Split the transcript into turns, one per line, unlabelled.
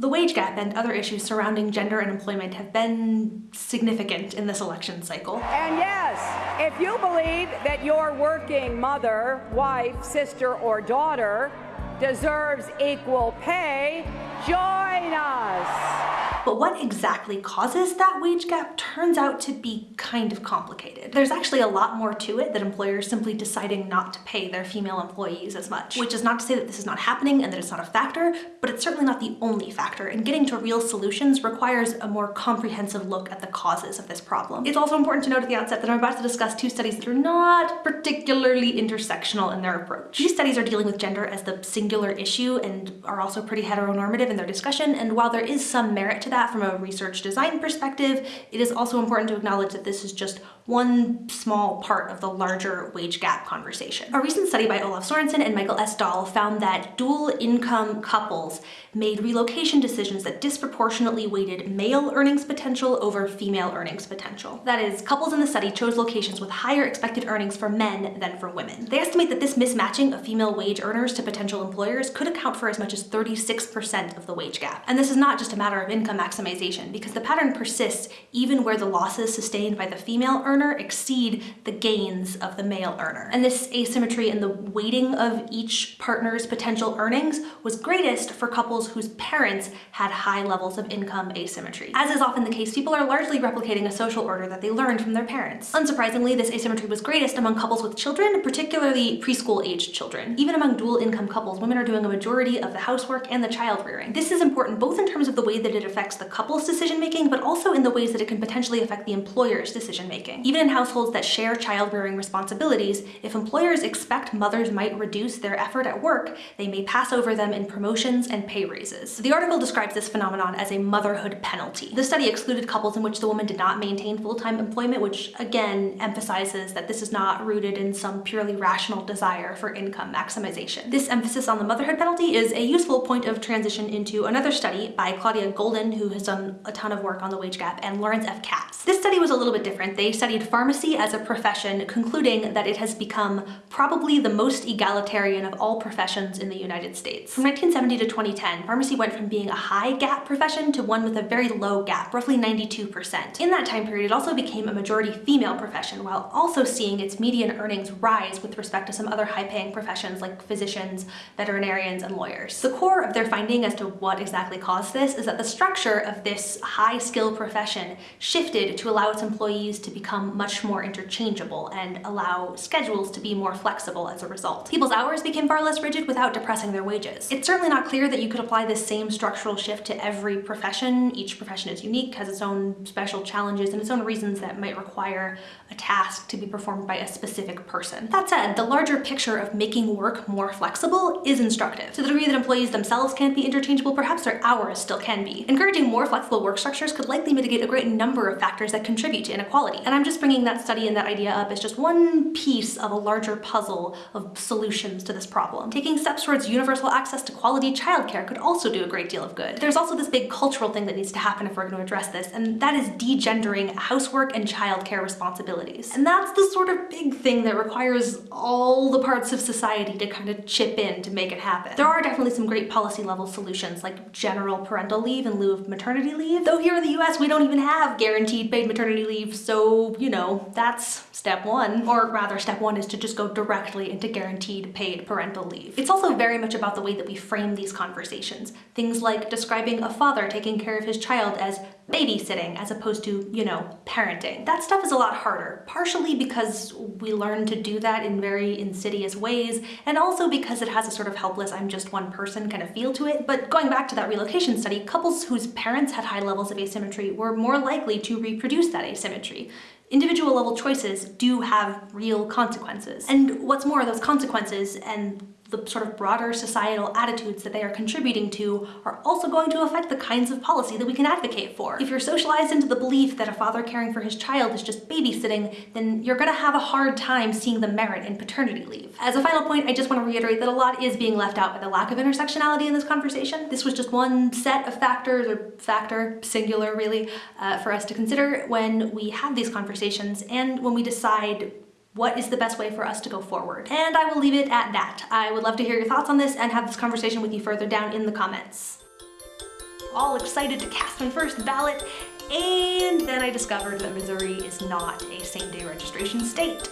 The wage gap and other issues surrounding gender and employment have been significant in this election cycle.
And yes, if you believe that your working mother, wife, sister, or daughter deserves equal pay, join us.
But what exactly causes that wage gap turns out to be kind of complicated. There's actually a lot more to it than employers simply deciding not to pay their female employees as much. Which is not to say that this is not happening and that it's not a factor, but it's certainly not the only factor, and getting to real solutions requires a more comprehensive look at the causes of this problem. It's also important to note at the outset that I'm about to discuss two studies that are not particularly intersectional in their approach. These studies are dealing with gender as the singular issue and are also pretty heteronormative in their discussion, and while there is some merit to that, from a research design perspective, it is also important to acknowledge that this is just one small part of the larger wage gap conversation. A recent study by Olav Sorenson and Michael S. Dahl found that dual income couples made relocation decisions that disproportionately weighted male earnings potential over female earnings potential. That is, couples in the study chose locations with higher expected earnings for men than for women. They estimate that this mismatching of female wage earners to potential employers could account for as much as 36% of the wage gap. And this is not just a matter of income maximization, because the pattern persists even where the losses sustained by the female earner exceed the gains of the male earner. And this asymmetry in the weighting of each partner's potential earnings was greatest for couples whose parents had high levels of income asymmetry. As is often the case, people are largely replicating a social order that they learned from their parents. Unsurprisingly, this asymmetry was greatest among couples with children, particularly preschool-aged children. Even among dual-income couples, women are doing a majority of the housework and the child rearing. This is important both in terms of the way that it affects the couple's decision-making, but also in the ways that it can potentially affect the employer's decision-making. Even in households that share child-rearing responsibilities, if employers expect mothers might reduce their effort at work, they may pass over them in promotions and pay raises. The article describes this phenomenon as a motherhood penalty. The study excluded couples in which the woman did not maintain full-time employment, which again emphasizes that this is not rooted in some purely rational desire for income maximization. This emphasis on the motherhood penalty is a useful point of transition into another study by Claudia Goldin, who has done a ton of work on the wage gap, and Lawrence F. Katz. This study was a little bit different. They studied pharmacy as a profession, concluding that it has become probably the most egalitarian of all professions in the United States. From 1970 to 2010, pharmacy went from being a high gap profession to one with a very low gap, roughly 92%. In that time period, it also became a majority female profession, while also seeing its median earnings rise with respect to some other high-paying professions like physicians, veterinarians, and lawyers. The core of their finding as to what exactly caused this is that the structure of this high-skill profession shifted to allow its employees to become much more interchangeable and allow schedules to be more flexible as a result. People's hours became far less rigid without depressing their wages. It's certainly not clear that you could apply this same structural shift to every profession. Each profession is unique, has its own special challenges and its own reasons that might require a task to be performed by a specific person. That said, the larger picture of making work more flexible is instructive. To the degree that employees themselves can't be interchangeable, perhaps their hours still can be. Encouraging more flexible work structures could likely mitigate a great number of factors that contribute to inequality. And I'm just bringing that study and that idea up as just one piece of a larger puzzle of solutions to this problem. Taking steps towards universal access to quality childcare could also do a great deal of good. There's also this big cultural thing that needs to happen if we're going to address this, and that is degendering housework and childcare responsibilities. And that's the sort of big thing that requires all the parts of society to kind of chip in to make it happen. There are definitely some great policy level solutions like general parental leave in lieu of maternity leave, though here in the US we don't even have guaranteed paid maternity leave, so you know, that's step one. Or rather, step one is to just go directly into guaranteed paid parental leave. It's also very much about the way that we frame these conversations. Things like describing a father taking care of his child as babysitting as opposed to, you know, parenting. That stuff is a lot harder, partially because we learn to do that in very insidious ways, and also because it has a sort of helpless I'm just one person kind of feel to it. But going back to that relocation study, couples whose parents had high levels of asymmetry were more likely to reproduce that asymmetry individual level choices do have real consequences. And what's more, those consequences and the sort of broader societal attitudes that they are contributing to are also going to affect the kinds of policy that we can advocate for. If you're socialized into the belief that a father caring for his child is just babysitting, then you're gonna have a hard time seeing the merit in paternity leave. As a final point, I just want to reiterate that a lot is being left out by the lack of intersectionality in this conversation. This was just one set of factors, or factor, singular really, uh, for us to consider when we have these conversations and when we decide what is the best way for us to go forward? And I will leave it at that. I would love to hear your thoughts on this and have this conversation with you further down in the comments. all excited to cast my first ballot, and then I discovered that Missouri is not a same day registration state.